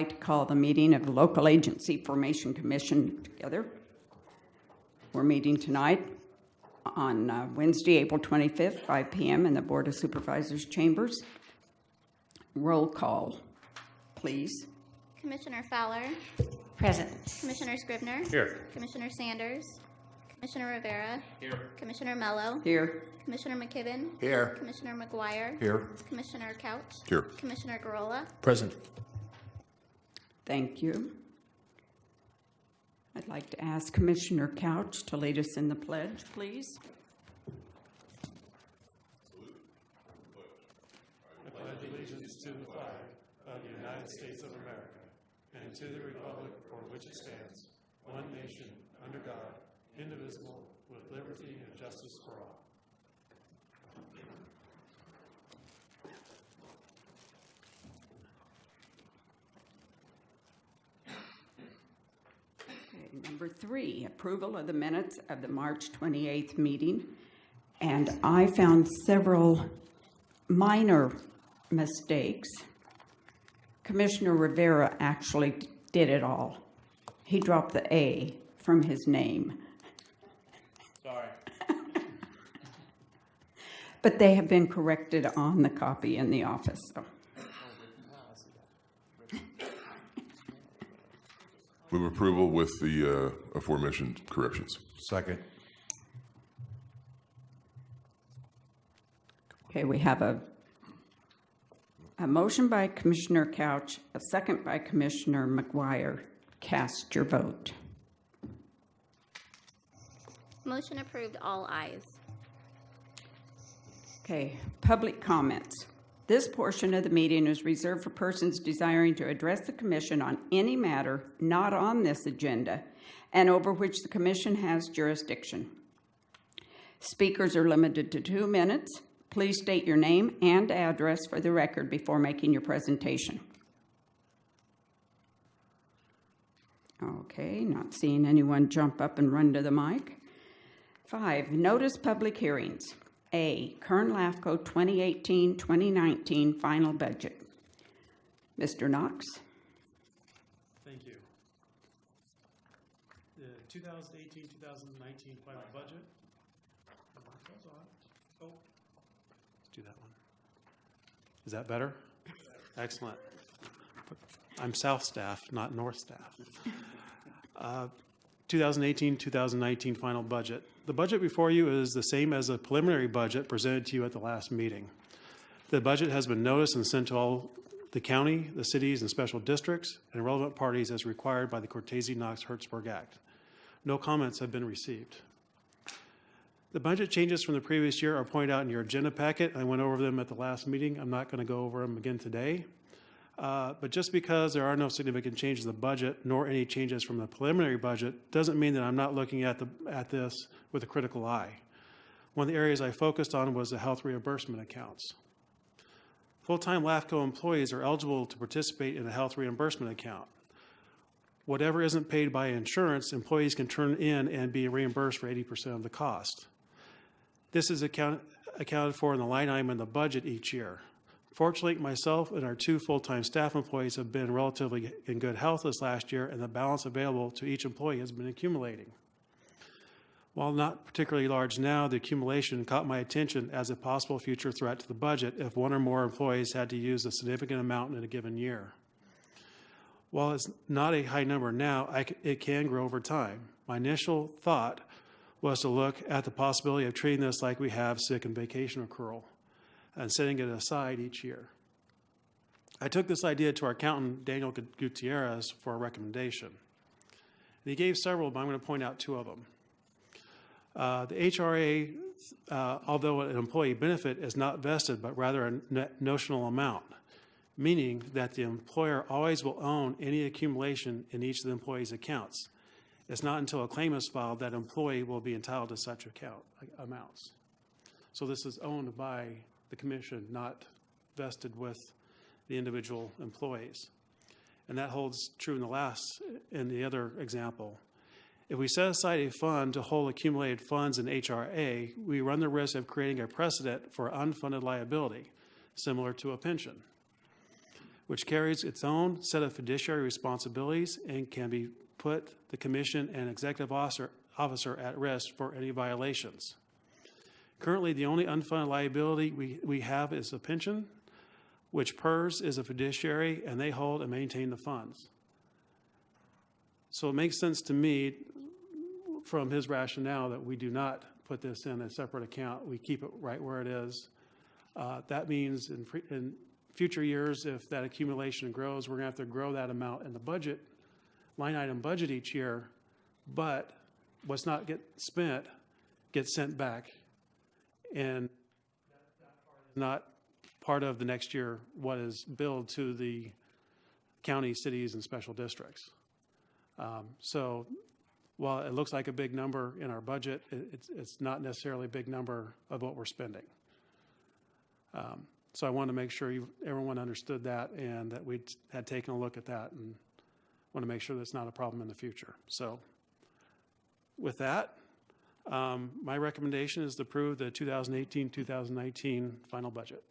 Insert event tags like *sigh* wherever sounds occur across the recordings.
I'd like to call the meeting of the Local Agency Formation Commission together. We're meeting tonight on uh, Wednesday, April 25th, 5 PM in the Board of Supervisors chambers. Roll call, please. Commissioner Fowler, Present. Commissioner Scrivner, Here. Commissioner Sanders, Commissioner Rivera, Here. Commissioner Mello, Here, Commissioner McKibben, Here. Commissioner McGuire, Here. Commissioner Couch, Here. Commissioner Gurrola, Present. Thank you. I'd like to ask Commissioner Couch to lead us in the pledge, please. I pledge allegiance to the flag of the United States of America and to the republic for which it stands, one nation, under God, indivisible, with liberty and justice for all. Okay, Number three, approval of the minutes of the March 28th meeting. And I found several minor mistakes. Commissioner Rivera actually did it all. He dropped the A from his name. Sorry. *laughs* But they have been corrected on the copy in the office, so. Move approval with the uh, aforementioned corrections. Second. Okay, we have a, a motion by Commissioner Couch, a second by Commissioner McGuire. Cast your vote. Motion approved, all ayes. Okay, public comments. This portion of the meeting is reserved for persons desiring to address the commission on any matter not on this agenda and over which the commission has jurisdiction. Speakers are limited to two minutes. Please state your name and address for the record before making your presentation. Okay, not seeing anyone jump up and run to the mic. Five, notice public hearings. A, Kern LAFCO 2018-2019 final budget. Mr. Knox? Thank you. The 2018, 2019 final budget. Oh, Let's do that one. Is that better? Excellent. I'm south staff, not north staff. Uh, 2018, 2019 final budget. The budget before you is the same as the preliminary budget presented to you at the last meeting. The budget has been noticed and sent to all the county, the cities, and special districts, and relevant parties as required by the Cortese-Knox-Hertzberg Act. No comments have been received. The budget changes from the previous year are pointed out in your agenda packet. I went over them at the last meeting. I'm not going to go over them again today. Uh, But just because there are no significant changes in the budget, nor any changes from the preliminary budget, doesn't mean that I'm not looking at the, at this with a critical eye. One of the areas I focused on was the health reimbursement accounts. Full-time LAFCO employees are eligible to participate in a health reimbursement account. Whatever isn't paid by insurance, employees can turn in and be reimbursed for 80% of the cost. This is account, accounted for in the line item in the budget each year. Fortunately, myself and our two full-time staff employees have been relatively in good health this last year, and the balance available to each employee has been accumulating. While not particularly large now, the accumulation caught my attention as a possible future threat to the budget if one or more employees had to use a significant amount in a given year. While it's not a high number now, it can grow over time. My initial thought was to look at the possibility of treating this like we have sick and vacation accrual and setting it aside each year. I took this idea to our accountant, Daniel Gutierrez, for a recommendation. And he gave several, but I'm going to point out two of them. Uh, The HRA, uh, although an employee benefit, is not vested, but rather a notional amount, meaning that the employer always will own any accumulation in each of the employee's accounts. It's not until a claim is filed that employee will be entitled to such account amounts. So this is owned by the commission, not vested with the individual employees. And that holds true in the last, in the other example. If we set aside a fund to hold accumulated funds in HRA, we run the risk of creating a precedent for unfunded liability, similar to a pension. Which carries its own set of fiduciary responsibilities and can be put the commission and executive officer, officer at risk for any violations. Currently, the only unfunded liability we, we have is a pension, which PERS is a fiduciary, and they hold and maintain the funds. So it makes sense to me, from his rationale, that we do not put this in a separate account. We keep it right where it is. Uh, That means in, in future years, if that accumulation grows, we're to have to grow that amount in the budget, line item budget each year, but what's not get spent gets sent back. And not part of the next year what is billed to the county, cities, and special districts. Um, So while it looks like a big number in our budget, it- it's, it's not necessarily a big number of what we're spending. Um, So I wanted to make sure you, everyone understood that and that we had taken a look at that and want to make sure that's not a problem in the future. So with that, um, my recommendation is to approve the 2018, 2019 final budget.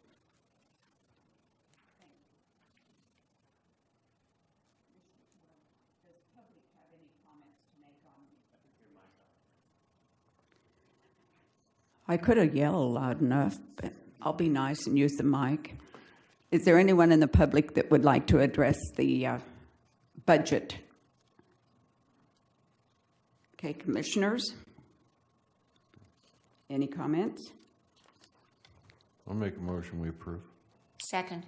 I could have yelled loud enough, but I'll be nice and use the mic. Is there anyone in the public that would like to address the uh, budget? Okay, commissioners? Any comments? I'll make a motion, we approve. Second,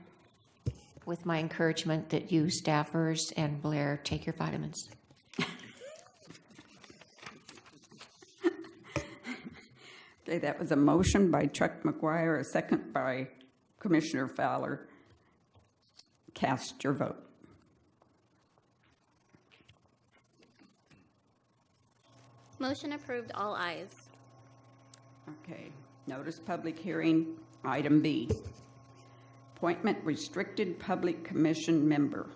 with my encouragement that you staffers and Blair take your vitamins. Okay, that was a motion by Chuck McGuire, a second by Commissioner Fowler. Cast your vote. Motion approved, all ayes. Okay, notice public hearing, item B. Appointment restricted public commission member.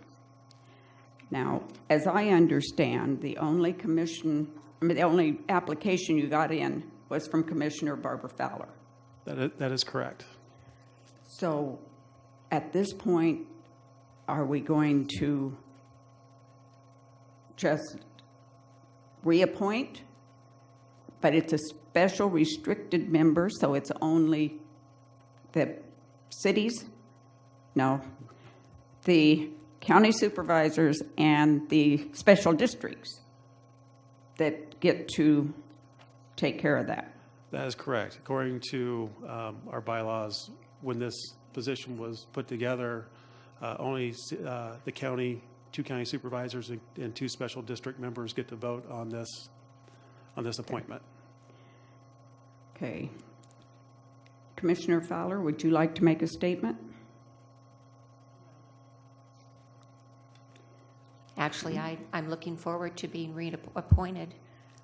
Now, as I understand, the only commission, I mean, the only application you got in was from Commissioner Barbara Fowler. That is, that is correct. So at this point, are we going to just reappoint? But it's a special restricted member, so it's only the cities? No. The county supervisors and the special districts that get to take care of that. That is correct. According to um, our bylaws, when this position was put together, uh, only uh, the county, two county supervisors and- and two special district members get to vote on this, on this appointment. Okay. Commissioner Fowler, would you like to make a statement? Actually, I, I'm looking forward to being reappointed.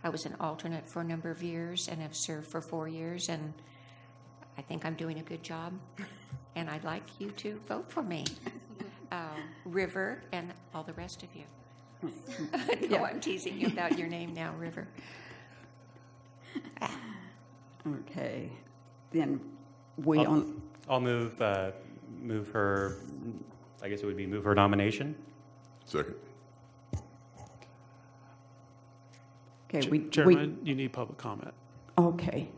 I was an alternate for a number of years and have served for four years, and I think I'm doing a good job. *laughs* And I'd like you to vote for me. Uh, River and all the rest of you. *laughs* No, I'm teasing you about your name now, River. Okay, then we I'll- on, I'll move, uh, move her, I guess it would be move her nomination. Second. Okay, we, we, Chairman, you need public comment. okay.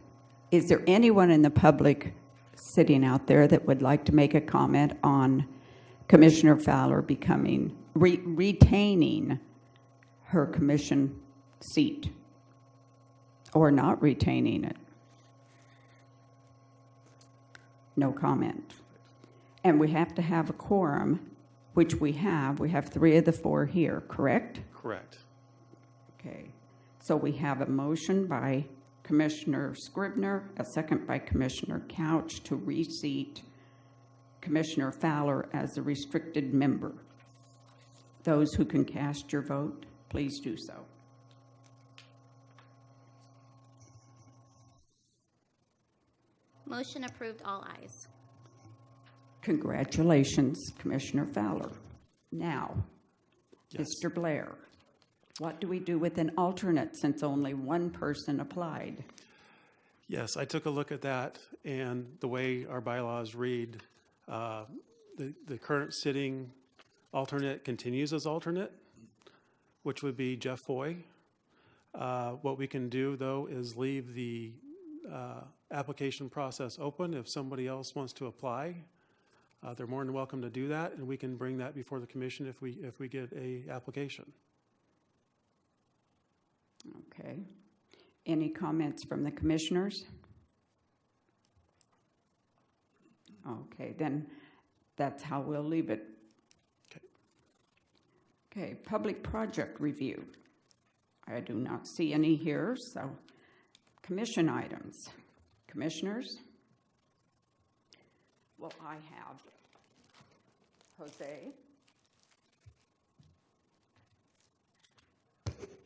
Is there anyone in the public sitting out there that would like to make a comment on Commissioner Fowler becoming, re- retaining her commission seat? Or not retaining it? No comment. And we have to have a quorum, which we have. We have three of the four here, correct? Correct. Okay, so we have a motion by Commissioner Scrivner, a second by Commissioner Couch to reseat Commissioner Fowler as a restricted member. Those who can cast your vote, please do so. Motion approved, all ayes. Congratulations, Commissioner Fowler. Now, Yes. Mr. Blair, what do we do with an alternate since only one person applied? Yes, I took a look at that, and the way our bylaws read, uh, the, the current sitting Alternate continues as alternate, which would be Jeff Foy. Uh, What we can do, though, is leave the uh, application process open. If somebody else wants to apply, uh, they're more than welcome to do that, and we can bring that before the commission if we, if we get a application. Okay. Any comments from the commissioners? Okay, then that's how we'll leave it. Okay. Okay, public project review. I do not see any here, so commission items. Commissioners? Well, I have Jose.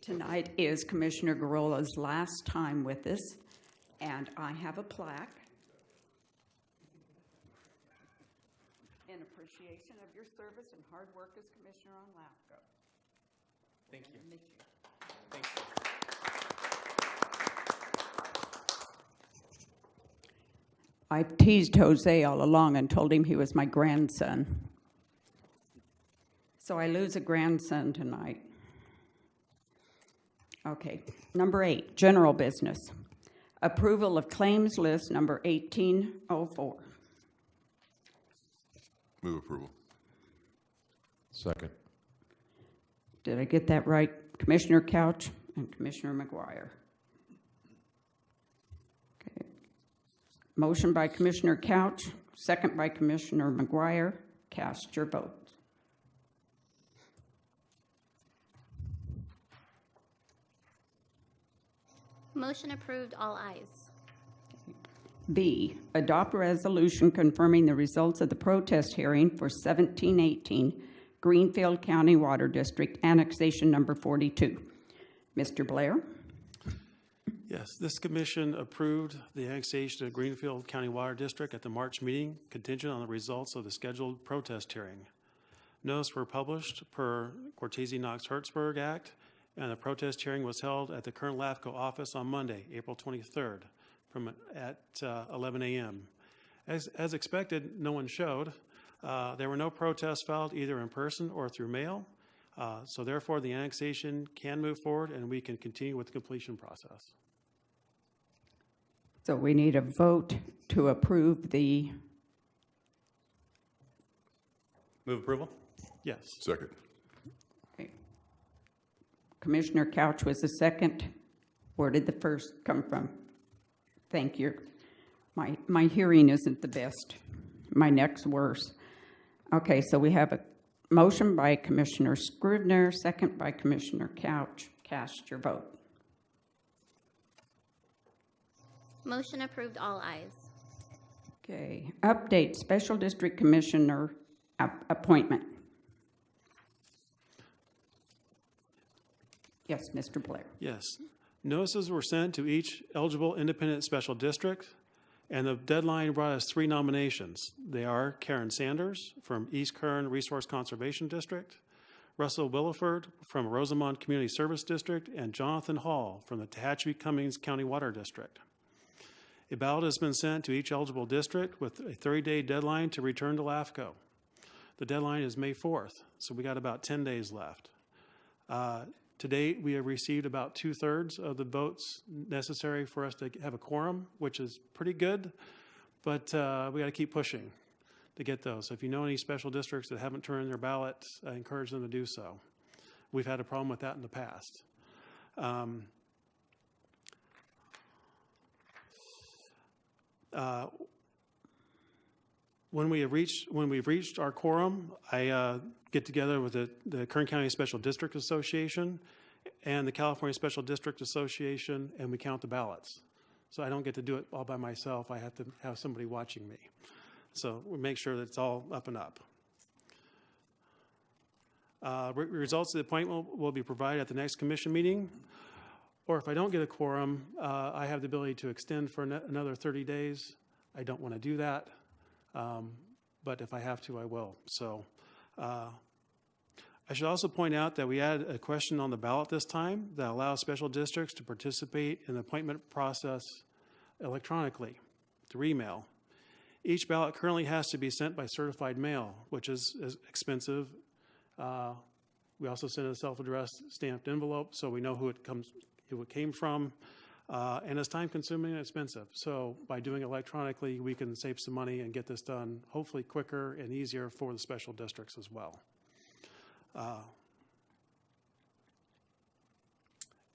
Tonight is Commissioner Gurrola's last time with us, and I have a plaque in appreciation of your service and hard work as Commissioner on LAFCO. Thank you. You. Thank you. I teased Jose all along and told him he was my grandson. So I lose a grandson tonight. Okay, number eight, general business. Approval of claims list number 1804. Move approval. Second. Did I get that right? Commissioner Couch and Commissioner McGuire. Okay. Motion by Commissioner Couch, second by Commissioner McGuire. Cast your vote. Motion approved, all ayes. B, adopt resolution confirming the results of the protest hearing for 1718 Greenfield County Water District Annexation Number 42. Mr. Blair? Yes, this commission approved the annexation of Greenfield County Water District at the March meeting contingent on the results of the scheduled protest hearing. Notice were published per Cortese Knox Hertzberg Act, and the protest hearing was held at the current LAFCO office on Monday, April 23rd, from at uh, 11 a.m. As, as expected, no one showed. Uh, There were no protests filed either in person or through mail, Uh, so therefore the annexation can move forward and we can continue with the completion process. So we need a vote to approve the, Move approval? Yes. Second. Commissioner Couch was the second. Where did the first come from? Thank you. My, my hearing isn't the best. My neck's worse. Okay, so we have a motion by Commissioner Scrivner, second by Commissioner Couch. Cast your vote. Motion approved, all ayes. Okay, update Special District Commissioner appointment. Yes, Mr. Blair. Yes. Notices were sent to each eligible independent special district, and the deadline brought us three nominations. They are Karen Sanders from East Kern Resource Conservation District, Russell Williford from Rosamond Community Service District, and Jonathan Hall from the Tehachapi Cummings County Water District. A ballot has been sent to each eligible district with a 30-day deadline to return to LAFCO. The deadline is May 4th, so we got about 10 days left. Uh, To date, we have received about two-thirds of the votes necessary for us to have a quorum, which is pretty good, but uh, we got to keep pushing to get those. So if you know any special districts that haven't turned in their ballot, I encourage them to do so. We've had a problem with that in the past. Um, uh, When we have reached, when we've reached our quorum, I uh, get together with the, the Kern County Special District Association and the California Special District Association, and we count the ballots. So I don't get to do it all by myself. I have to have somebody watching me. So we make sure that it's all up and up. Uh, re- Results of the appointment will- will be provided at the next commission meeting. Or if I don't get a quorum, uh, I have the ability to extend for ano- another 30 days. I don't want to do that. Um, but if I have to, I will. So uh, I should also point out that we added a question on the ballot this time that allows special districts to participate in the appointment process electronically through email. Each ballot currently has to be sent by certified mail, which is, is expensive Uh, We also send a self-addressed stamped envelope, so we know who it comes, who it came from. Uh, And it's time-consuming and expensive. So by doing electronically, we can save some money and get this done hopefully quicker and easier for the special districts as well. Uh,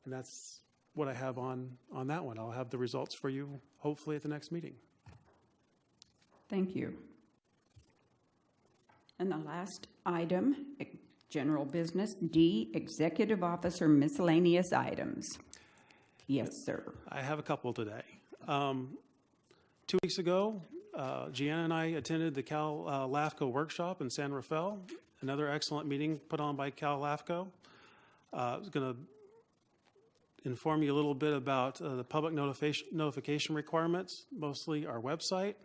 And that's what I have on, on that one. I'll have the results for you hopefully at the next meeting. Thank you. And the last item, general business, D, executive officer miscellaneous items. Yes, sir. I have a couple today. Um, Two weeks ago, uh, Gianna and I attended the Cal uh, LAFCO workshop in San Rafael, another excellent meeting put on by Cal LAFCO. Uh, I was going to inform you a little bit about uh, the public notification, notification requirements, mostly our website.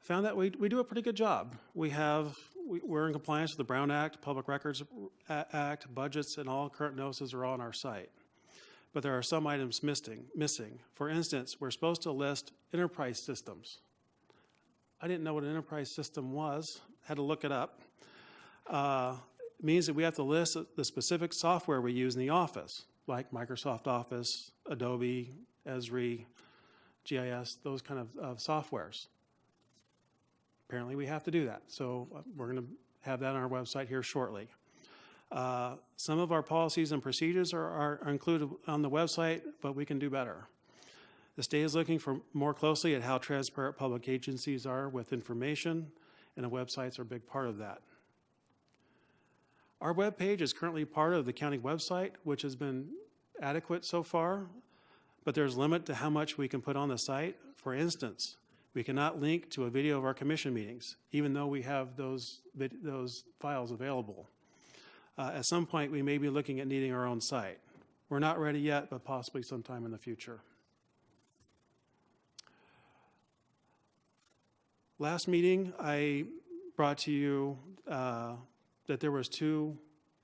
Found that we, we do a pretty good job. We have, we- we're in compliance with the Brown Act, Public Records Act, budgets, and all current notices are on our site but there are some items missing. Missing. For instance, we're supposed to list enterprise systems. I didn't know what an enterprise system was. Had to look it up. Uh, it means that we have to list the specific software we use in the office, like Microsoft Office, Adobe, Esri, GIS, those kind of, of softwares. Apparently, we have to do that. So uh, we're going to have that on our website here shortly. Uh, Some of our policies and procedures are, are included on the website, but we can do better. The state is looking for more closely at how transparent public agencies are with information, and the websites are a big part of that. Our webpage is currently part of the county website, which has been adequate so far, but there's a limit to how much we can put on the site. For instance, we cannot link to a video of our commission meetings, even though we have those, those files available. Uh, At some point, we may be looking at needing our own site. We're not ready yet, but possibly sometime in the future. Last meeting, I brought to you uh, that there was two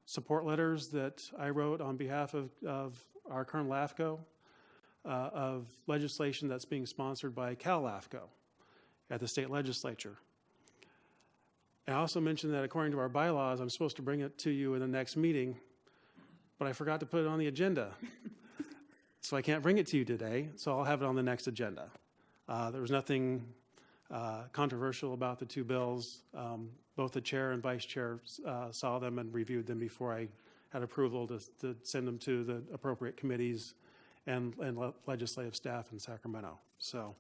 support letters that I wrote on behalf of, of our current LAFCO uh, of legislation that's being sponsored by Cal LAFCO at the state legislature. I also mentioned that according to our bylaws, I'm supposed to bring it to you in the next meeting, but I forgot to put it on the agenda. *laughs* So I can't bring it to you today, so I'll have it on the next agenda. Uh, There was nothing uh, controversial about the two bills. Um, Both the chair and vice chair uh, saw them and reviewed them before I had approval to, to send them to the appropriate committees and, and le- legislative staff in Sacramento. So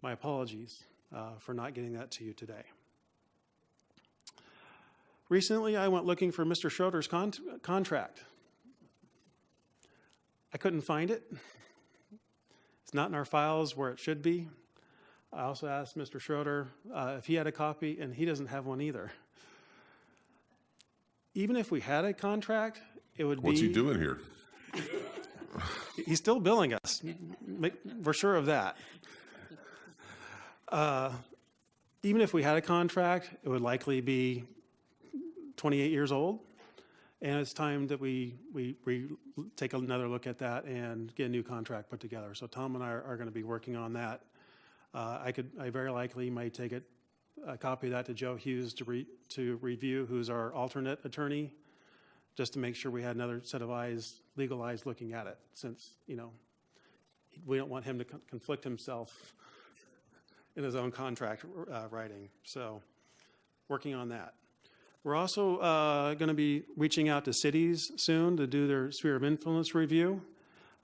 my apologies uh, for not getting that to you today. Recently, I went looking for Mr. Schroeder's con- contract. I couldn't find it. It's not in our files where it should be. I also asked Mr. Schroeder uh, if he had a copy, and he doesn't have one either. Even if we had a contract, it would be. What's he doing here? *laughs* He's still billing us. We're sure of that. Uh, Even if we had a contract, it would likely be 28 years old. And it's time that we, we, we take another look at that and get a new contract put together. So Tom and I are, are going to be working on that. Uh, I could, I very likely might take it, a copy of that to Joe Hughes to re, to review, who's our alternate attorney, just to make sure we had another set of eyes, legal eyes looking at it, since, you know, we don't want him to con- conflict himself in his own contract uh, writing. So, working on that. We're also uh, going to be reaching out to cities soon to do their sphere of influence review,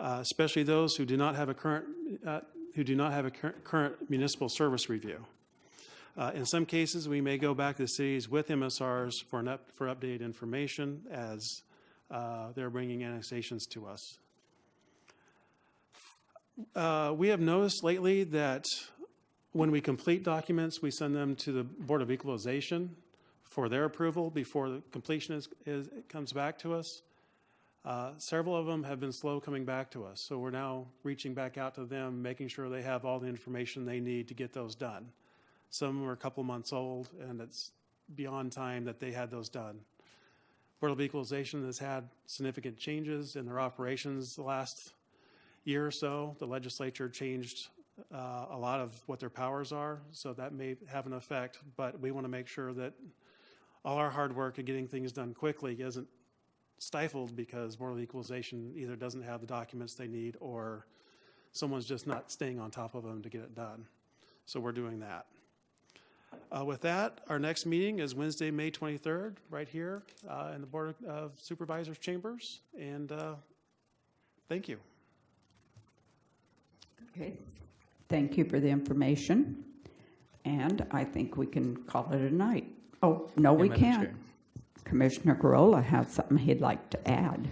uh, especially those who do not have a current uh, who do not have a cur- current municipal service review. Uh, in some cases, we may go back to the cities with MSRs for an up, for updated information as uh, they're bringing annexations to us. Uh, we have noticed lately that when we complete documents, we send them to the Board of Equalization for their approval before the completion is, is, comes back to us. Uh, Several of them have been slow coming back to us, so we're now reaching back out to them, making sure they have all the information they need to get those done. Some are a couple months old, and it's beyond time that they had those done. Board of Equalization has had significant changes in their operations the last year or so. The legislature changed uh, a lot of what their powers are, so that may have an effect, but we want to make sure that all our hard work of getting things done quickly isn't stifled because Board of Equalization either doesn't have the documents they need or someone's just not staying on top of them to get it done. So we're doing that. Uh, With that, our next meeting is Wednesday, May 23rd, right here uh, in the Board of Supervisors chambers. And uh, thank you. Okay, thank you for the information. And I think we can call it a night. Oh, no, we Madam can't. Chair. Commissioner Gurrola has something he'd like to add.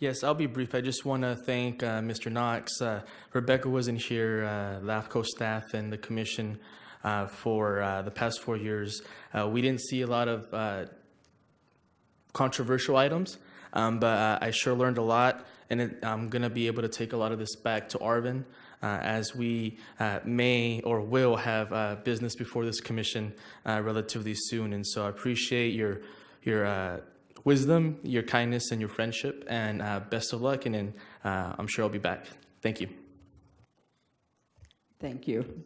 Yes, I'll be brief. I just want to thank uh, Mr. Knox. Uh, Rebecca wasn't here, uh, LAFCO staff and the commission uh, for uh, the past four years. Uh, we didn't see a lot of uh, controversial items, um, but uh, I sure learned a lot, and it, I'm going to be able to take a lot of this back to Arvin as we uh, may or will have uh, business before this commission uh, relatively soon. And so I appreciate your your uh, wisdom, your kindness, and your friendship, and uh, best of luck. And uh, I'm sure I'll be back. Thank you. Thank you.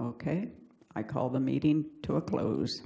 Okay, I call the meeting to a close.